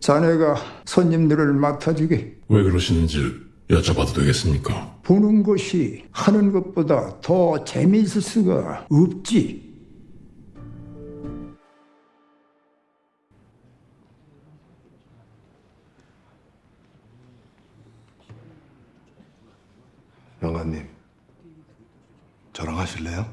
자네가 손님들을 맡아주게 왜 그러시는지 여쭤봐도 되겠습니까? 보는 것이 하는 것보다 더 재미있을 수가 없지. 영감님, 저랑 하실래요?